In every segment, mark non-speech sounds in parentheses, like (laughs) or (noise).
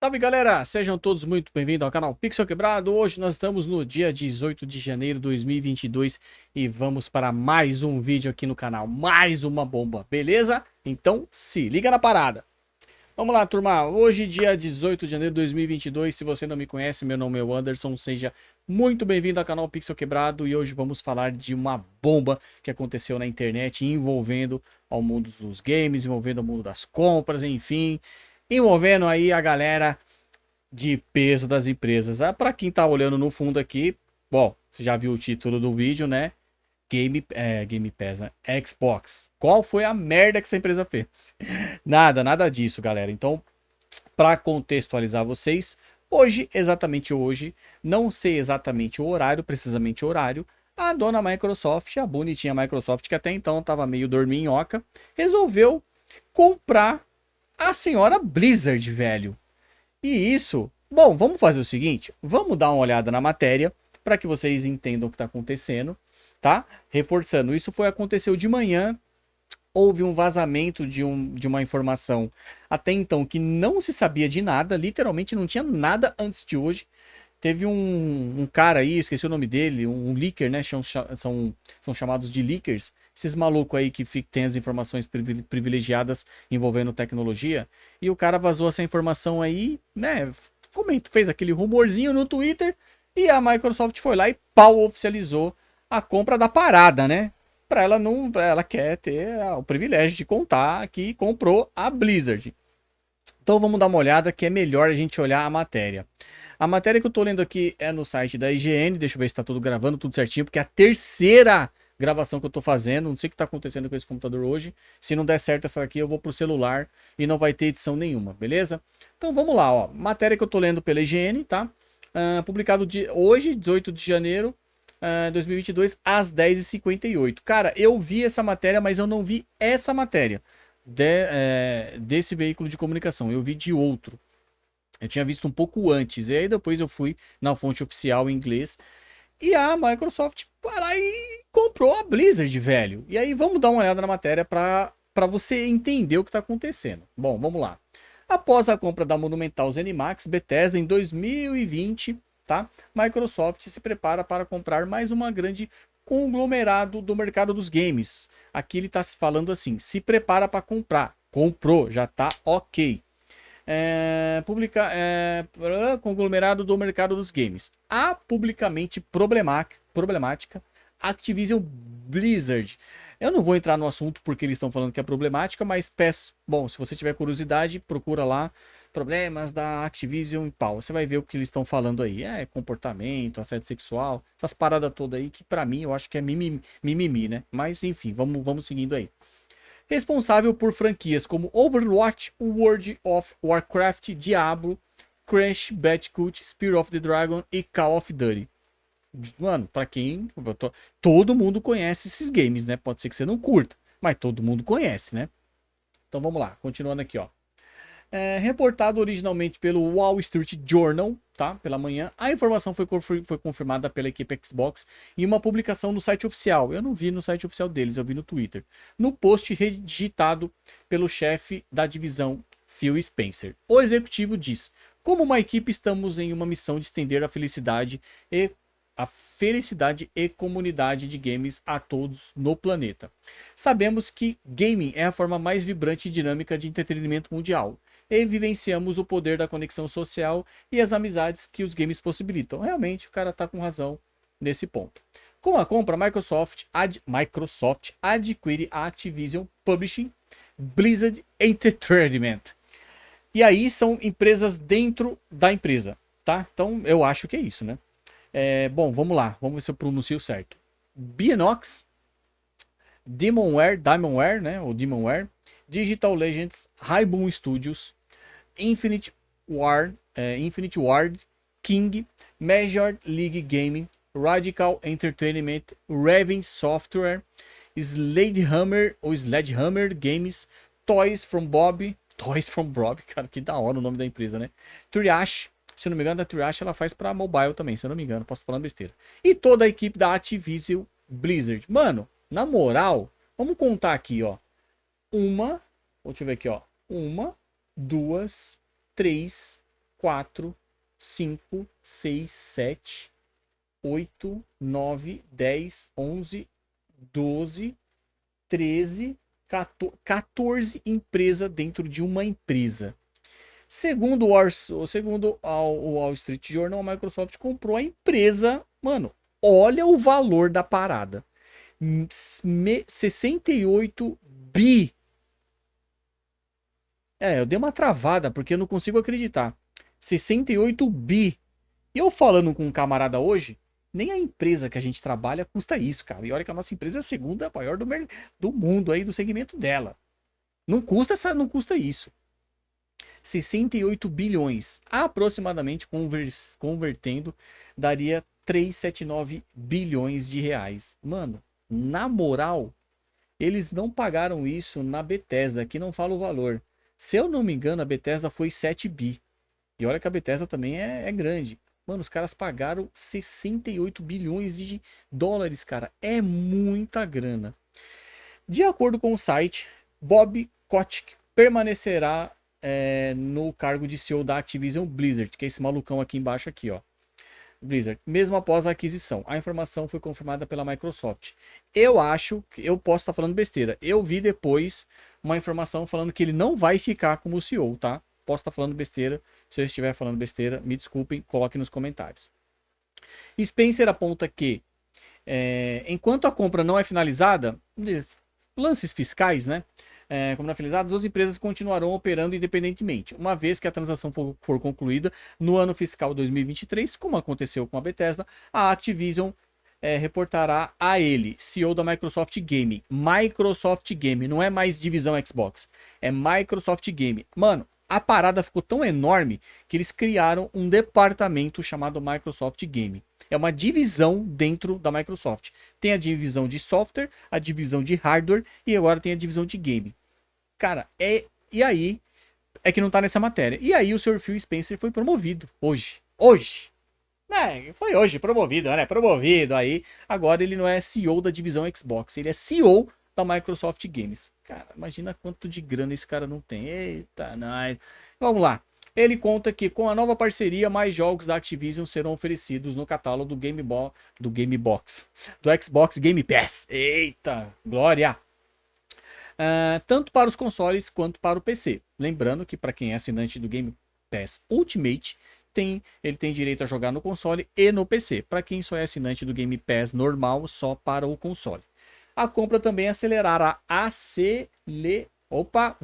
Salve galera, sejam todos muito bem-vindos ao canal Pixel Quebrado. Hoje nós estamos no dia 18 de janeiro de 2022 e vamos para mais um vídeo aqui no canal, mais uma bomba, beleza? Então se liga na parada. Vamos lá turma, hoje dia 18 de janeiro de 2022, se você não me conhece, meu nome é Anderson, seja muito bem-vindo ao canal Pixel Quebrado e hoje vamos falar de uma bomba que aconteceu na internet envolvendo ao mundo dos games, envolvendo o mundo das compras, enfim envolvendo aí a galera de peso das empresas. Ah, para quem tá olhando no fundo aqui, bom, você já viu o título do vídeo, né? Game, é, Game Pass, né? Xbox. Qual foi a merda que essa empresa fez? (laughs) nada, nada disso, galera. Então, para contextualizar vocês, hoje, exatamente hoje, não sei exatamente o horário, precisamente o horário, a dona Microsoft, a bonitinha Microsoft, que até então estava meio dorminhoca, resolveu comprar a senhora Blizzard, velho. E isso... Bom, vamos fazer o seguinte. Vamos dar uma olhada na matéria para que vocês entendam o que está acontecendo, tá? Reforçando, isso foi aconteceu de manhã. Houve um vazamento de, um, de uma informação até então que não se sabia de nada, literalmente não tinha nada antes de hoje. Teve um, um cara aí, esqueci o nome dele, um, um leaker, né? São, são, são chamados de leakers, esses malucos aí que tem as informações privilegiadas envolvendo tecnologia, e o cara vazou essa informação aí, né, comenta, fez aquele rumorzinho no Twitter, e a Microsoft foi lá e pau oficializou a compra da parada, né? Para ela não, pra ela quer ter o privilégio de contar que comprou a Blizzard. Então vamos dar uma olhada que é melhor a gente olhar a matéria. A matéria que eu tô lendo aqui é no site da IGN, deixa eu ver se tá tudo gravando, tudo certinho, porque é a terceira gravação que eu tô fazendo. Não sei o que tá acontecendo com esse computador hoje. Se não der certo essa aqui, eu vou pro celular e não vai ter edição nenhuma, beleza? Então vamos lá, ó. Matéria que eu tô lendo pela IGN, tá? Uh, publicado de hoje, 18 de janeiro de uh, 2022, às 10h58. Cara, eu vi essa matéria, mas eu não vi essa matéria de, é, desse veículo de comunicação. Eu vi de outro. Eu tinha visto um pouco antes. E aí depois eu fui na fonte oficial em inglês e a Microsoft foi lá e comprou a Blizzard, velho. E aí vamos dar uma olhada na matéria para você entender o que está acontecendo. Bom, vamos lá. Após a compra da Monumental Zenimax Bethesda em 2020, tá? Microsoft se prepara para comprar mais uma grande conglomerado do mercado dos games. Aqui ele está falando assim, se prepara para comprar. Comprou, já tá ok é, publica, é, conglomerado do mercado dos games. A publicamente problemática Activision Blizzard. Eu não vou entrar no assunto porque eles estão falando que é problemática, mas peço, bom, se você tiver curiosidade, procura lá problemas da Activision e pau. Você vai ver o que eles estão falando aí. É comportamento, assédio sexual, essas paradas todas aí que para mim eu acho que é mimimi, mimimi, né? Mas enfim, vamos, vamos seguindo aí responsável por franquias como Overwatch, World of Warcraft, Diablo, Crash Bandicoot, Spear of the Dragon e Call of Duty. Mano, pra quem... Todo mundo conhece esses games, né? Pode ser que você não curta, mas todo mundo conhece, né? Então vamos lá, continuando aqui, ó. É, reportado originalmente pelo Wall Street Journal, tá? Pela manhã, a informação foi, foi confirmada pela equipe Xbox em uma publicação no site oficial. Eu não vi no site oficial deles, eu vi no Twitter. No post redigitado pelo chefe da divisão, Phil Spencer. O executivo diz: Como uma equipe, estamos em uma missão de estender a felicidade e a felicidade e comunidade de games a todos no planeta. Sabemos que gaming é a forma mais vibrante e dinâmica de entretenimento mundial e vivenciamos o poder da conexão social e as amizades que os games possibilitam. Realmente, o cara tá com razão nesse ponto. Com a compra, Microsoft, ad, Microsoft adquire a Activision Publishing, Blizzard Entertainment. E aí são empresas dentro da empresa, tá? Então eu acho que é isso, né? É, bom, vamos lá. Vamos ver se eu pronuncio certo. Bienox, Demonware, Demonware, né? Ou Demonware, Digital Legends, Rainbow Studios, Infinite Ward, é, Infinite Ward, King, Major League Gaming, Radical Entertainment, Raven Software, Sledgehammer ou Sledgehammer Games, Toys from Bob, (laughs) Toys from Bob, cara, que da hora o nome da empresa, né? Triash, se não me engano, a Triash ela faz para mobile também, se eu não me engano, posso falar besteira. E toda a equipe da Activision Blizzard. Mano, na moral, vamos contar aqui, ó. Uma, deixa eu ver aqui, ó. Uma, duas, três, 4, 5, 6, 7, 8, 9, 10, 11, 12, 13, 14 empresas dentro de uma empresa. Segundo o, Wall, segundo o Wall Street Journal, a Microsoft comprou a empresa. Mano, olha o valor da parada. 68 bi. É, eu dei uma travada porque eu não consigo acreditar. 68 bi. E eu falando com um camarada hoje, nem a empresa que a gente trabalha custa isso, cara. E olha que a nossa empresa é a segunda maior do, do mundo aí, do segmento dela. Não custa, essa, não custa isso. 68 bilhões, aproximadamente convertendo, daria 379 bilhões de reais. Mano, na moral, eles não pagaram isso na Bethesda, aqui não fala o valor. Se eu não me engano, a Bethesda foi 7 bi. E olha que a Bethesda também é, é grande. Mano, os caras pagaram 68 bilhões de dólares, cara. É muita grana. De acordo com o site, Bob Kotick permanecerá é, no cargo de CEO da Activision Blizzard, que é esse malucão aqui embaixo aqui, ó. Blizzard, mesmo após a aquisição. A informação foi confirmada pela Microsoft. Eu acho, que eu posso estar falando besteira. Eu vi depois uma informação falando que ele não vai ficar como CEO, tá? Posso estar falando besteira. Se eu estiver falando besteira, me desculpem, coloque nos comentários. Spencer aponta que, é, enquanto a compra não é finalizada, lances fiscais, né? É, como não finalizadas, as empresas continuarão operando independentemente, uma vez que a transação for, for concluída no ano fiscal 2023, como aconteceu com a Bethesda, a Activision é, reportará a ele, CEO da Microsoft Game. Microsoft Game, não é mais divisão Xbox, é Microsoft Game. Mano, a parada ficou tão enorme que eles criaram um departamento chamado Microsoft Game. É uma divisão dentro da Microsoft. Tem a divisão de software, a divisão de hardware e agora tem a divisão de game. Cara, é. E aí. É que não tá nessa matéria. E aí o Sr. Phil Spencer foi promovido. Hoje. Hoje. É, foi hoje promovido, né? Promovido aí. Agora ele não é CEO da divisão Xbox, ele é CEO da Microsoft Games. Cara, imagina quanto de grana esse cara não tem. Eita, não. Vamos lá. Ele conta que com a nova parceria, mais jogos da Activision serão oferecidos no catálogo do Game, Bo do Game Box, do Xbox Game Pass. Eita, glória! Uh, tanto para os consoles quanto para o PC. Lembrando que para quem é assinante do Game Pass Ultimate, tem, ele tem direito a jogar no console e no PC. Para quem só é assinante do Game Pass normal, só para o console. A compra também acelerará, acele, opa,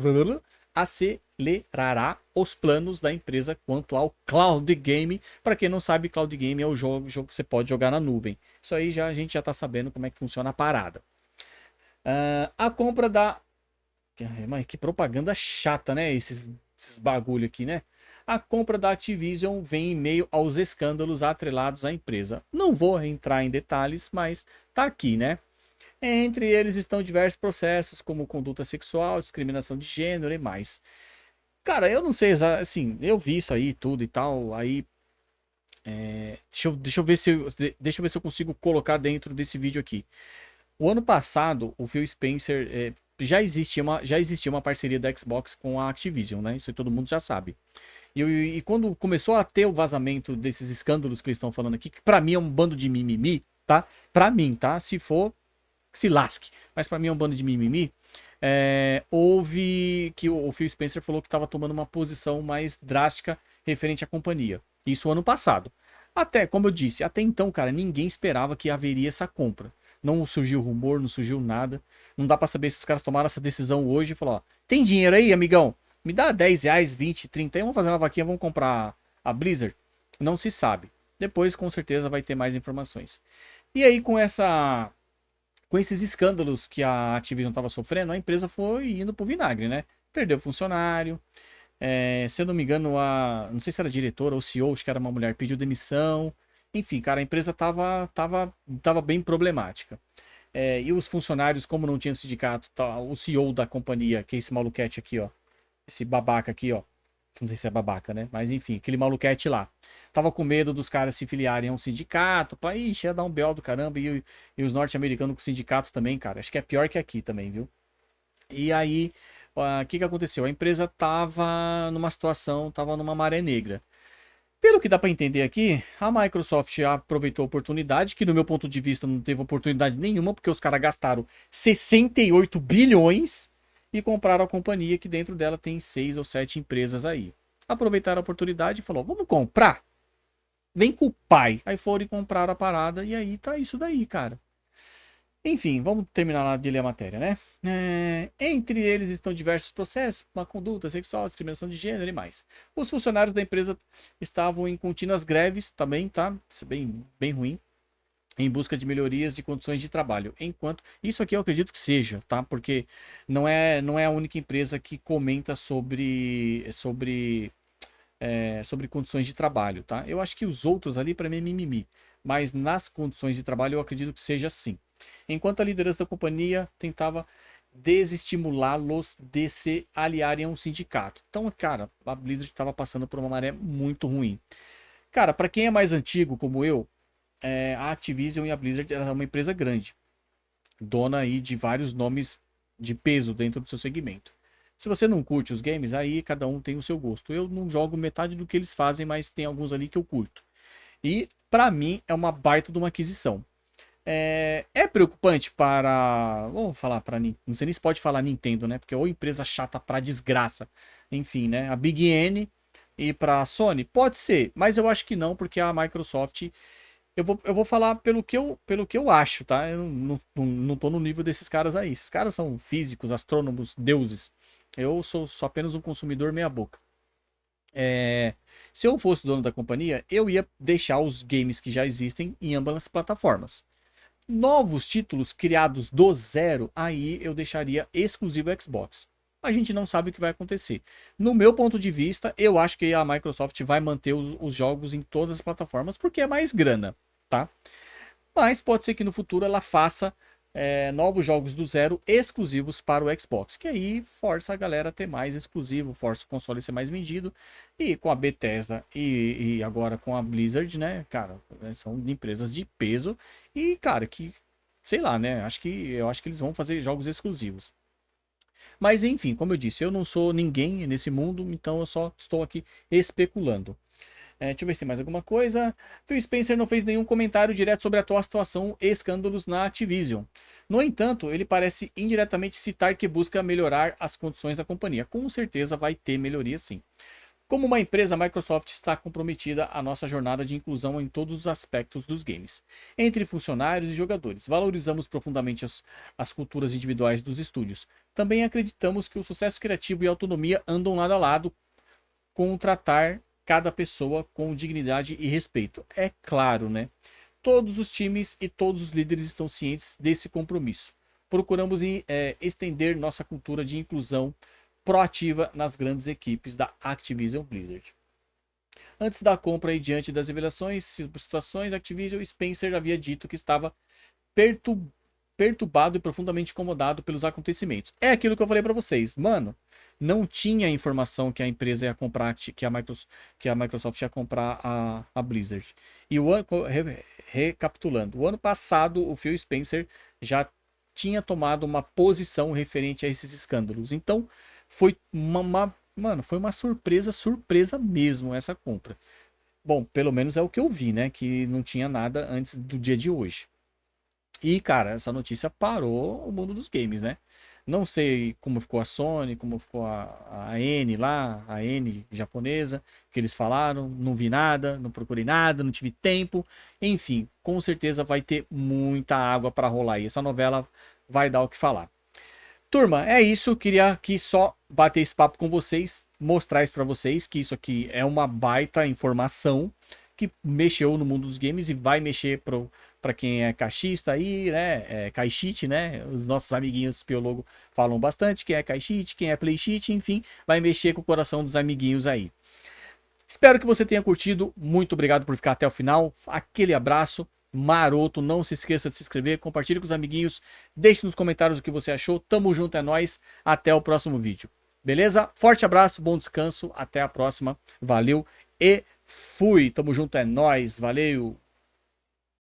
acelerará os planos da empresa quanto ao cloud game. Para quem não sabe, cloud game é o jogo, jogo que você pode jogar na nuvem. Isso aí já a gente já está sabendo como é que funciona a parada. Uh, a compra da. Mas que propaganda chata, né? Esses, esses bagulho aqui, né? A compra da Activision vem em meio aos escândalos atrelados à empresa. Não vou entrar em detalhes, mas tá aqui, né? Entre eles estão diversos processos, como conduta sexual, discriminação de gênero e mais. Cara, eu não sei assim, eu vi isso aí tudo e tal, aí é, deixa, eu, deixa, eu ver se eu, deixa eu ver se eu consigo colocar dentro desse vídeo aqui. O ano passado, o Phil Spencer é, já existia uma já existia uma parceria da Xbox com a Activision, né? Isso todo mundo já sabe. E, e, quando começou a ter o vazamento desses escândalos que eles estão falando aqui, que para mim é um bando de mimimi, tá? Para mim, tá? Se for, se lasque. Mas para mim é um bando de mimimi. É, houve que o Phil Spencer falou que estava tomando uma posição mais drástica referente à companhia. Isso ano passado. Até, como eu disse, até então, cara, ninguém esperava que haveria essa compra. Não surgiu rumor, não surgiu nada. Não dá para saber se os caras tomaram essa decisão hoje e falaram, ó, tem dinheiro aí, amigão? Me dá 10 reais, 20, 30 aí, vamos fazer uma vaquinha, vamos comprar a Blizzard? Não se sabe. Depois, com certeza, vai ter mais informações. E aí, com essa com esses escândalos que a Activision estava sofrendo, a empresa foi indo pro vinagre, né? Perdeu funcionário. É, se eu não me engano, a. Não sei se era diretora ou CEO, acho que era uma mulher, pediu demissão. Enfim, cara, a empresa tava, tava, tava bem problemática. É, e os funcionários, como não tinha sindicato, tá, o CEO da companhia, que é esse maluquete aqui, ó. Esse babaca aqui, ó. Não sei se é babaca, né? Mas enfim, aquele maluquete lá. Tava com medo dos caras se filiarem a um sindicato. Pá, ixi, ia dar um belo do caramba. E, e os norte-americanos com sindicato também, cara. Acho que é pior que aqui também, viu? E aí, o que, que aconteceu? A empresa tava numa situação, tava numa maré negra. Pelo que dá para entender aqui, a Microsoft aproveitou a oportunidade, que no meu ponto de vista não teve oportunidade nenhuma, porque os caras gastaram 68 bilhões e compraram a companhia que dentro dela tem seis ou sete empresas aí. Aproveitaram a oportunidade e falou: vamos comprar? Vem com o pai. Aí foram e compraram a parada e aí tá isso daí, cara. Enfim, vamos terminar lá de ler a matéria, né? É, entre eles estão diversos processos, uma conduta sexual, discriminação de gênero e mais. Os funcionários da empresa estavam em contínuas greves também, tá? Isso é bem, bem ruim. Em busca de melhorias de condições de trabalho. Enquanto. Isso aqui eu acredito que seja, tá? Porque não é, não é a única empresa que comenta sobre. sobre. É, sobre condições de trabalho, tá? Eu acho que os outros ali, para mim, é mimimi. Mas nas condições de trabalho, eu acredito que seja assim enquanto a liderança da companhia tentava desestimulá-los de se aliarem a um sindicato. Então, cara, a Blizzard estava passando por uma maré muito ruim. Cara, para quem é mais antigo, como eu, é, a Activision e a Blizzard era uma empresa grande, dona aí de vários nomes de peso dentro do seu segmento. Se você não curte os games, aí cada um tem o seu gosto. Eu não jogo metade do que eles fazem, mas tem alguns ali que eu curto. E para mim é uma baita de uma aquisição. É, é preocupante para. Vamos falar para. Não sei nem se pode falar Nintendo, né? Porque é ou empresa chata pra desgraça. Enfim, né? A Big N e pra Sony? Pode ser, mas eu acho que não, porque a Microsoft. Eu vou, eu vou falar pelo que eu, pelo que eu acho, tá? Eu não, não, não tô no nível desses caras aí. Esses caras são físicos, astrônomos, deuses. Eu sou só apenas um consumidor meia-boca. É, se eu fosse dono da companhia, eu ia deixar os games que já existem em ambas as plataformas. Novos títulos criados do zero, aí eu deixaria exclusivo Xbox. A gente não sabe o que vai acontecer. No meu ponto de vista, eu acho que a Microsoft vai manter os, os jogos em todas as plataformas porque é mais grana, tá? Mas pode ser que no futuro ela faça é, novos jogos do zero exclusivos para o Xbox, que aí força a galera a ter mais exclusivo, força o console a ser mais vendido. E com a Bethesda e, e agora com a Blizzard, né, cara, né, são empresas de peso e, cara, que sei lá, né, acho que eu acho que eles vão fazer jogos exclusivos. Mas enfim, como eu disse, eu não sou ninguém nesse mundo, então eu só estou aqui especulando. É, deixa eu ver se tem mais alguma coisa. Phil Spencer não fez nenhum comentário direto sobre a atual situação e escândalos na Activision. No entanto, ele parece indiretamente citar que busca melhorar as condições da companhia. Com certeza vai ter melhoria sim. Como uma empresa, a Microsoft está comprometida à nossa jornada de inclusão em todos os aspectos dos games, entre funcionários e jogadores. Valorizamos profundamente as, as culturas individuais dos estúdios. Também acreditamos que o sucesso criativo e a autonomia andam lado a lado com tratar cada pessoa com dignidade e respeito. É claro, né? Todos os times e todos os líderes estão cientes desse compromisso. Procuramos é, estender nossa cultura de inclusão proativa nas grandes equipes da Activision Blizzard. Antes da compra e diante das revelações, situações, Activision Spencer havia dito que estava perturbado e profundamente incomodado pelos acontecimentos. É aquilo que eu falei para vocês. Mano, não tinha informação que a empresa ia comprar, que a Microsoft, que a Microsoft ia comprar a, a Blizzard. E o ano, re, recapitulando, o ano passado o Phil Spencer já tinha tomado uma posição referente a esses escândalos. Então, foi uma, uma mano, foi uma surpresa, surpresa mesmo essa compra. Bom, pelo menos é o que eu vi, né, que não tinha nada antes do dia de hoje. E, cara, essa notícia parou o mundo dos games, né? Não sei como ficou a Sony, como ficou a, a N lá, a N japonesa, que eles falaram. Não vi nada, não procurei nada, não tive tempo. Enfim, com certeza vai ter muita água para rolar e essa novela vai dar o que falar. Turma, é isso. Queria aqui só bater esse papo com vocês, mostrar isso para vocês, que isso aqui é uma baita informação que mexeu no mundo dos games e vai mexer pro para quem é caixista aí, né? É, caixite, né? Os nossos amiguinhos Piologo falam bastante. Quem é caixite, quem é playsheet, enfim, vai mexer com o coração dos amiguinhos aí. Espero que você tenha curtido. Muito obrigado por ficar até o final. Aquele abraço maroto. Não se esqueça de se inscrever, compartilhe com os amiguinhos. Deixe nos comentários o que você achou. Tamo junto, é nóis. Até o próximo vídeo. Beleza? Forte abraço, bom descanso. Até a próxima. Valeu e fui. Tamo junto, é nóis. Valeu.